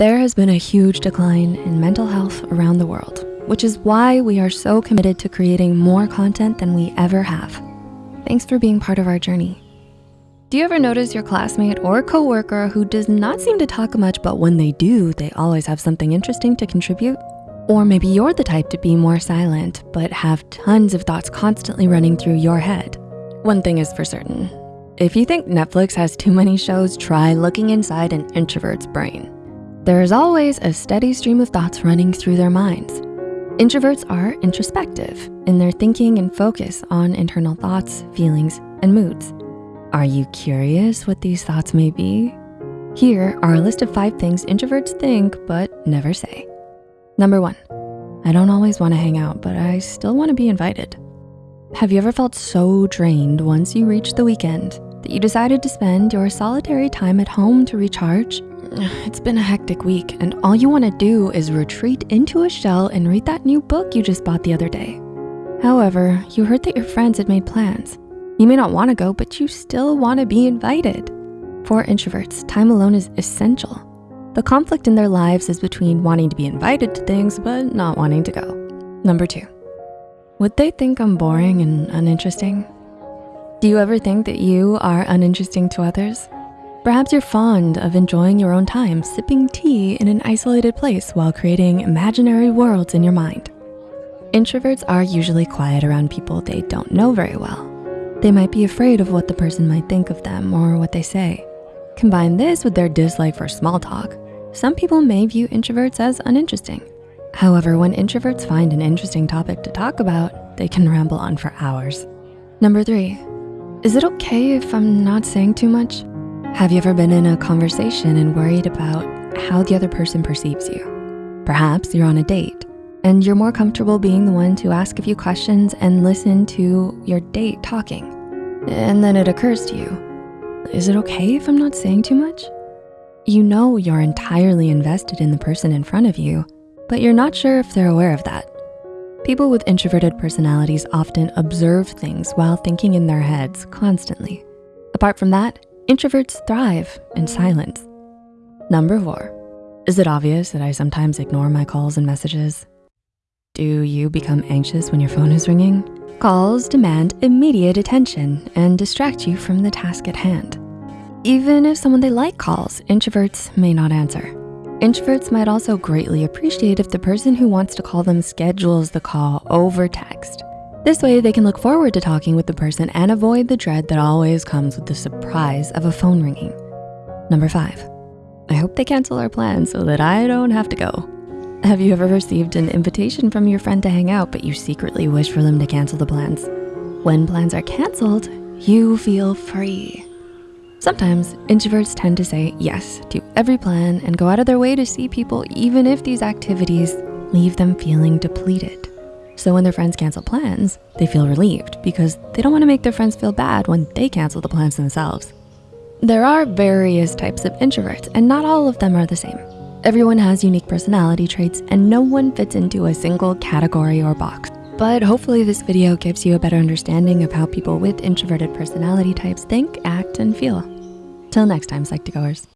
There has been a huge decline in mental health around the world, which is why we are so committed to creating more content than we ever have. Thanks for being part of our journey. Do you ever notice your classmate or coworker who does not seem to talk much, but when they do, they always have something interesting to contribute? Or maybe you're the type to be more silent, but have tons of thoughts constantly running through your head. One thing is for certain, if you think Netflix has too many shows, try looking inside an introvert's brain. There is always a steady stream of thoughts running through their minds. Introverts are introspective in their thinking and focus on internal thoughts, feelings, and moods. Are you curious what these thoughts may be? Here are a list of five things introverts think but never say. Number one, I don't always wanna hang out, but I still wanna be invited. Have you ever felt so drained once you reached the weekend that you decided to spend your solitary time at home to recharge it's been a hectic week and all you wanna do is retreat into a shell and read that new book you just bought the other day. However, you heard that your friends had made plans. You may not wanna go, but you still wanna be invited. For introverts, time alone is essential. The conflict in their lives is between wanting to be invited to things, but not wanting to go. Number two, would they think I'm boring and uninteresting? Do you ever think that you are uninteresting to others? Perhaps you're fond of enjoying your own time, sipping tea in an isolated place while creating imaginary worlds in your mind. Introverts are usually quiet around people they don't know very well. They might be afraid of what the person might think of them or what they say. Combine this with their dislike for small talk. Some people may view introverts as uninteresting. However, when introverts find an interesting topic to talk about, they can ramble on for hours. Number three, is it okay if I'm not saying too much? Have you ever been in a conversation and worried about how the other person perceives you? Perhaps you're on a date and you're more comfortable being the one to ask a few questions and listen to your date talking. And then it occurs to you, is it okay if I'm not saying too much? You know you're entirely invested in the person in front of you, but you're not sure if they're aware of that. People with introverted personalities often observe things while thinking in their heads constantly. Apart from that, Introverts thrive in silence. Number four, is it obvious that I sometimes ignore my calls and messages? Do you become anxious when your phone is ringing? Calls demand immediate attention and distract you from the task at hand. Even if someone they like calls, introverts may not answer. Introverts might also greatly appreciate if the person who wants to call them schedules the call over text. This way they can look forward to talking with the person and avoid the dread that always comes with the surprise of a phone ringing. Number five, I hope they cancel our plans so that I don't have to go. Have you ever received an invitation from your friend to hang out, but you secretly wish for them to cancel the plans? When plans are canceled, you feel free. Sometimes introverts tend to say yes to every plan and go out of their way to see people even if these activities leave them feeling depleted. So when their friends cancel plans, they feel relieved because they don't wanna make their friends feel bad when they cancel the plans themselves. There are various types of introverts and not all of them are the same. Everyone has unique personality traits and no one fits into a single category or box. But hopefully this video gives you a better understanding of how people with introverted personality types think, act, and feel. Till next time, Psych2Goers.